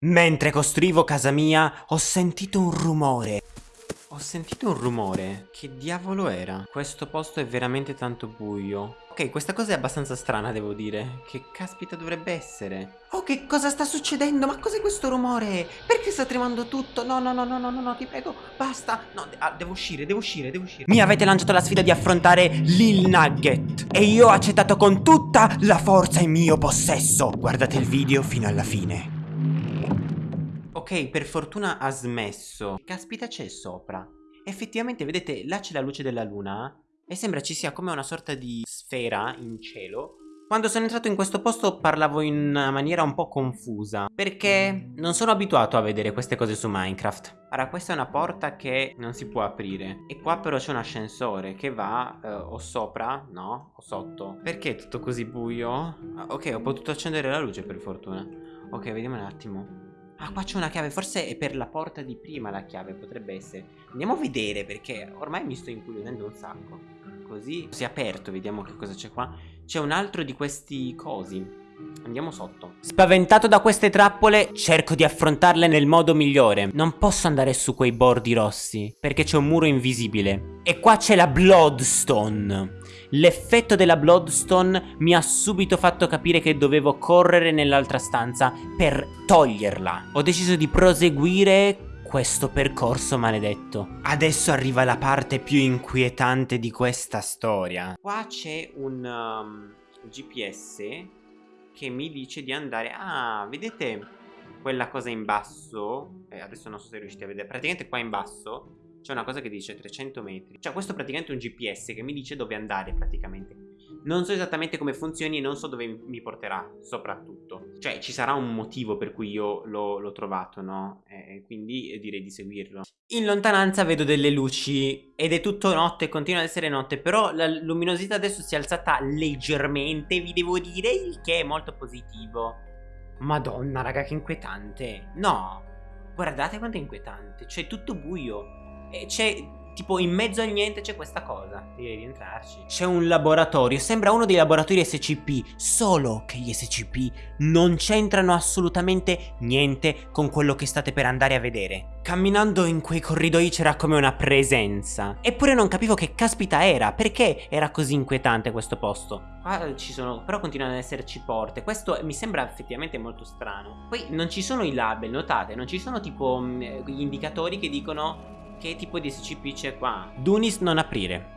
Mentre costruivo casa mia, ho sentito un rumore. Ho sentito un rumore. Che diavolo era? Questo posto è veramente tanto buio. Ok, questa cosa è abbastanza strana, devo dire. Che caspita dovrebbe essere? Oh, che cosa sta succedendo? Ma cos'è questo rumore? Perché sta tremando tutto? No, no, no, no, no, no, no, ti prego, basta. No, de ah, devo uscire, devo uscire, devo uscire. Mi avete lanciato la sfida di affrontare Lil Nugget. E io ho accettato con tutta la forza in mio possesso. Guardate il video fino alla fine. Ok, per fortuna ha smesso. Caspita c'è sopra. Effettivamente, vedete, là c'è la luce della luna e sembra ci sia come una sorta di sfera in cielo. Quando sono entrato in questo posto parlavo in una maniera un po' confusa, perché non sono abituato a vedere queste cose su Minecraft. Ora, questa è una porta che non si può aprire, e qua però c'è un ascensore che va eh, o sopra, no, o sotto. Perché è tutto così buio? Ah, ok, ho potuto accendere la luce per fortuna. Ok, vediamo un attimo. Ah, qua c'è una chiave, forse è per la porta di prima la chiave, potrebbe essere. Andiamo a vedere perché ormai mi sto incuriosendo un sacco. Così si è aperto, vediamo che cosa c'è qua. C'è un altro di questi cosi. Andiamo sotto. Spaventato da queste trappole, cerco di affrontarle nel modo migliore. Non posso andare su quei bordi rossi, perché c'è un muro invisibile. E qua c'è la Bloodstone. L'effetto della Bloodstone mi ha subito fatto capire che dovevo correre nell'altra stanza per toglierla. Ho deciso di proseguire questo percorso maledetto. Adesso arriva la parte più inquietante di questa storia. Qua c'è un um, GPS che mi dice di andare... Ah, vedete quella cosa in basso? Eh, adesso non so se riuscite a vedere. Praticamente qua in basso c'è una cosa che dice 300 metri. Cioè questo è praticamente un GPS che mi dice dove andare praticamente. Non so esattamente come funzioni e non so dove mi porterà soprattutto. Cioè ci sarà un motivo per cui io l'ho trovato, no? E quindi direi di seguirlo. In lontananza vedo delle luci ed è tutto notte, continua ad essere notte, però la luminosità adesso si è alzata leggermente, vi devo dire, il che è molto positivo. Madonna, raga, che inquietante. No, guardate quanto è inquietante, c'è tutto buio. E c'è tipo in mezzo a niente c'è questa cosa. Devi entrarci C'è un laboratorio. Sembra uno dei laboratori SCP Solo che gli SCP non c'entrano assolutamente niente Con quello che state per andare a vedere. Camminando in quei corridoi c'era come una presenza. Eppure non capivo che caspita era. Perché era così inquietante questo posto? Qua ci sono Però continuano ad esserci porte. Questo mi sembra effettivamente molto strano. Poi non ci sono i label Notate. Non ci sono tipo mh, gli indicatori che dicono che tipo di SCP c'è qua? Dunis non aprire.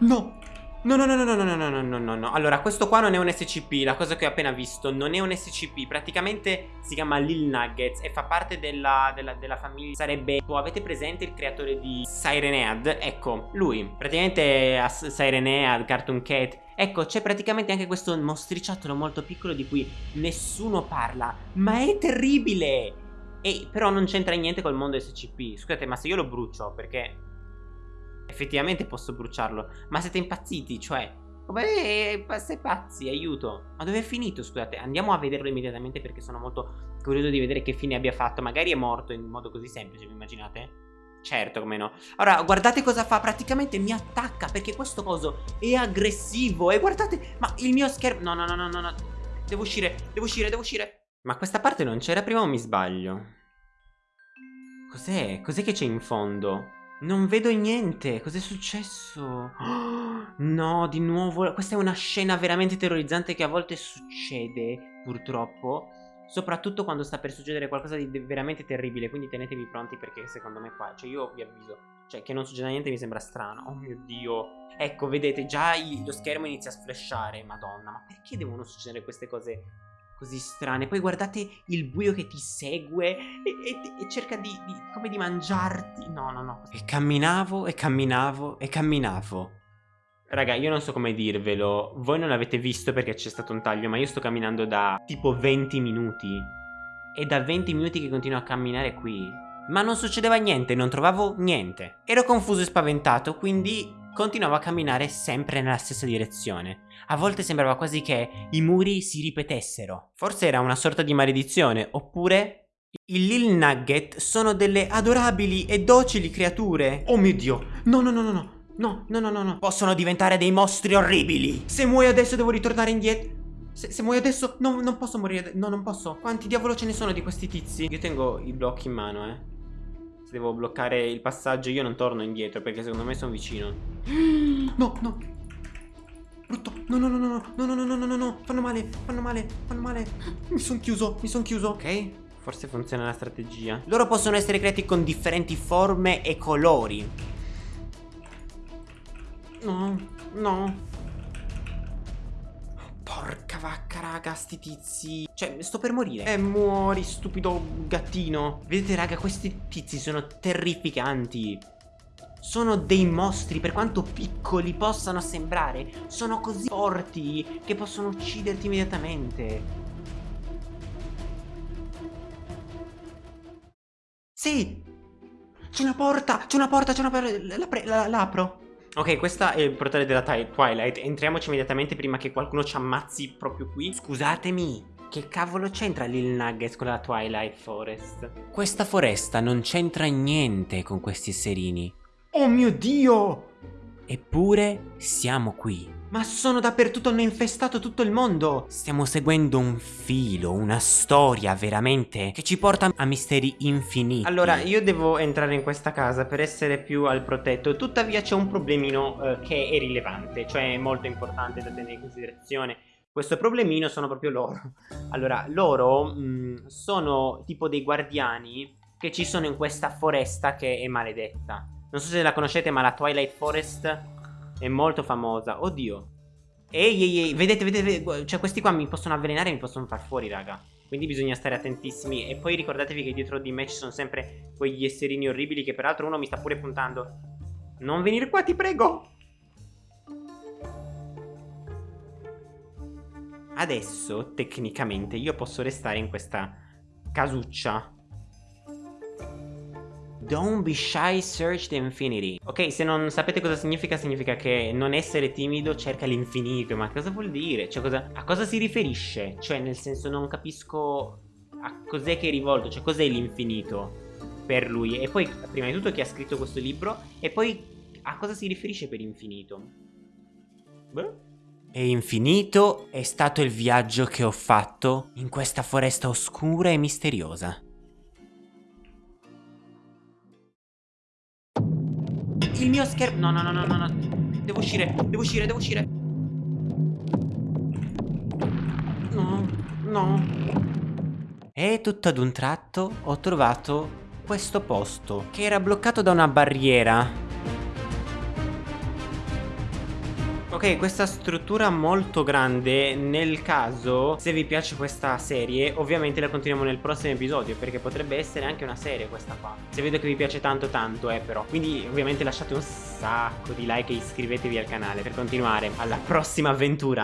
No! No, no, no, no, no, no, no, no, no, no. Allora, questo qua non è un SCP, la cosa che ho appena visto, non è un SCP, praticamente si chiama Lil Nuggets e fa parte della, della, della famiglia, sarebbe, oh, avete presente il creatore di Sirenead? Ecco, lui, praticamente Sirenead, Cartoon Cat, ecco, c'è praticamente anche questo mostriciattolo molto piccolo di cui nessuno parla, ma è terribile! E però non c'entra niente col mondo SCP. Scusate, ma se io lo brucio, perché effettivamente posso bruciarlo. Ma siete impazziti, cioè... Come sei pazzi, aiuto. Ma dove è finito, scusate? Andiamo a vederlo immediatamente perché sono molto curioso di vedere che fine abbia fatto. Magari è morto in modo così semplice, vi immaginate? Certo, come no. Ora, guardate cosa fa. Praticamente mi attacca perché questo coso è aggressivo. E guardate, ma il mio schermo... No, no, no, no, no, no. Devo uscire, devo uscire, devo uscire. Ma questa parte non c'era prima o mi sbaglio? Cos'è? Cos'è che c'è in fondo? Non vedo niente, cos'è successo? Oh, no, di nuovo, questa è una scena veramente terrorizzante che a volte succede, purtroppo Soprattutto quando sta per succedere qualcosa di veramente terribile, quindi tenetevi pronti perché secondo me qua, cioè io vi avviso Cioè che non succeda niente mi sembra strano, oh mio dio Ecco, vedete, già lo schermo inizia a sflashare, madonna, ma perché devono succedere queste cose così strane. Poi guardate il buio che ti segue e, e, e cerca di, di, come di mangiarti. No, no, no. E camminavo e camminavo e camminavo. Raga, io non so come dirvelo. Voi non l'avete visto perché c'è stato un taglio, ma io sto camminando da tipo 20 minuti. E da 20 minuti che continuo a camminare qui. Ma non succedeva niente, non trovavo niente. Ero confuso e spaventato, quindi continuavo a camminare sempre nella stessa direzione. A volte sembrava quasi che i muri si ripetessero. Forse era una sorta di maledizione, oppure... I Lil Nugget sono delle adorabili e docili creature. Oh mio Dio, no no no no no, no no no no no. Possono diventare dei mostri orribili. Se muoio adesso devo ritornare indietro. Se, se muoio adesso, no, non posso morire. No, non posso. Quanti diavolo ce ne sono di questi tizi? Io tengo i blocchi in mano, eh. Se devo bloccare il passaggio, io non torno indietro perché secondo me sono vicino. No, no. Brutto. No, no, no, no, no, no, no, no, no, no, no. Fanno male, fanno male, fanno male. Mi sono chiuso, mi sono chiuso. Ok. Forse funziona la strategia. Loro possono essere creati con differenti forme e colori. No, no. Vacca, raga, sti tizi. Cioè, sto per morire. Eh, muori, stupido gattino. Vedete, raga, questi tizi sono terrificanti. Sono dei mostri, per quanto piccoli possano sembrare. Sono così forti che possono ucciderti immediatamente. Sì! C'è una porta! C'è una porta! C'è una porta! L'apro! Ok, questa è il portale della Twilight. Entriamoci immediatamente prima che qualcuno ci ammazzi proprio qui. Scusatemi, che cavolo c'entra Lil Nuggets con la Twilight Forest? Questa foresta non c'entra niente con questi esserini. Oh mio Dio! Eppure siamo qui. Ma sono dappertutto, hanno infestato tutto il mondo! Stiamo seguendo un filo, una storia veramente che ci porta a misteri infiniti. Allora, io devo entrare in questa casa per essere più al protetto, tuttavia c'è un problemino eh, che è rilevante, cioè molto importante da tenere in considerazione. Questo problemino sono proprio loro. Allora, loro mh, mm, sono tipo dei guardiani che ci sono in questa foresta che è maledetta. Non so se la conoscete, ma la Twilight Forest è molto famosa. Oddio. Ehi, ehi, ehi. Vedete, vedete. Cioè, questi qua mi possono avvelenare e mi possono far fuori, raga. Quindi bisogna stare attentissimi. E poi ricordatevi che dietro di me ci sono sempre quegli esserini orribili. Che peraltro uno mi sta pure puntando. Non venire qua, ti prego. Adesso, tecnicamente, io posso restare in questa casuccia Don't be shy, search the infinity. Ok, se non sapete cosa significa, significa che non essere timido cerca l'infinito. Ma cosa vuol dire? Cioè, cosa, a cosa si riferisce? Cioè, nel senso, non capisco a cos'è che è rivolto. Cioè, cos'è l'infinito per lui? E poi, prima di tutto, chi ha scritto questo libro? E poi, a cosa si riferisce per infinito? Beh... E infinito è stato il viaggio che ho fatto in questa foresta oscura e misteriosa. Schermo... No, no, no, no, no, Devo uscire, devo uscire, devo uscire. No, no. E tutto ad un tratto ho trovato questo posto che era bloccato da una barriera Ok, questa struttura molto grande, nel caso, se vi piace questa serie, ovviamente la continuiamo nel prossimo episodio, perché potrebbe essere anche una serie questa qua. Se vedo che vi piace tanto tanto, eh, però. Quindi, ovviamente lasciate un sacco di like e iscrivetevi al canale per continuare alla prossima avventura.